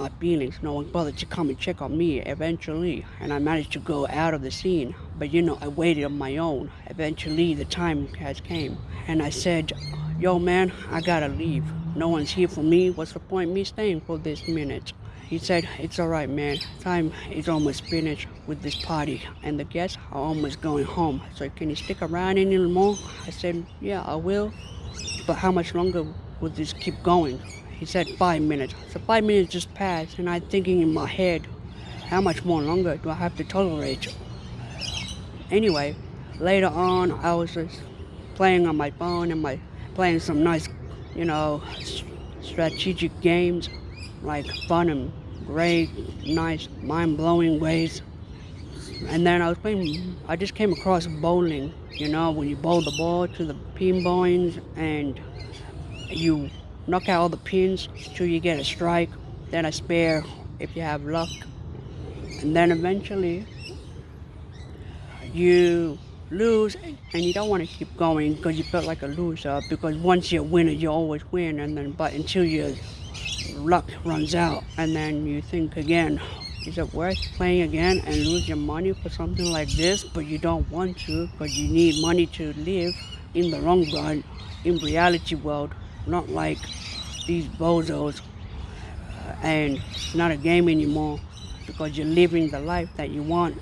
my feelings. No one bothered to come and check on me eventually, and I managed to go out of the scene. But you know, I waited on my own. Eventually, the time has came, and I said, "Yo, man, I gotta leave. No one's here for me. What's the point me staying for this minute?" He said, "It's all right, man. Time is almost finished with this party, and the guests are almost going home. So can you stick around any more?" I said, "Yeah, I will." But how much longer would this keep going? He said five minutes. So five minutes just passed, and I'm thinking in my head, how much more longer do I have to tolerate? Anyway, later on, I was just playing on my phone and my playing some nice, you know, strategic games, like fun and great, nice, mind-blowing ways. And then I was playing. I just came across bowling. You know, when you bowl the ball to the pin points and you knock out all the pins till you get a strike, then a spare if you have luck, and then eventually you lose and you don't want to keep going because you felt like a loser because once you're a winner you always win and then but until your luck runs out and then you think again is it worth playing again and lose your money for something like this? But you don't want to because you need money to live in the long run in reality world not like these bozos uh, and it's not a game anymore because you're living the life that you want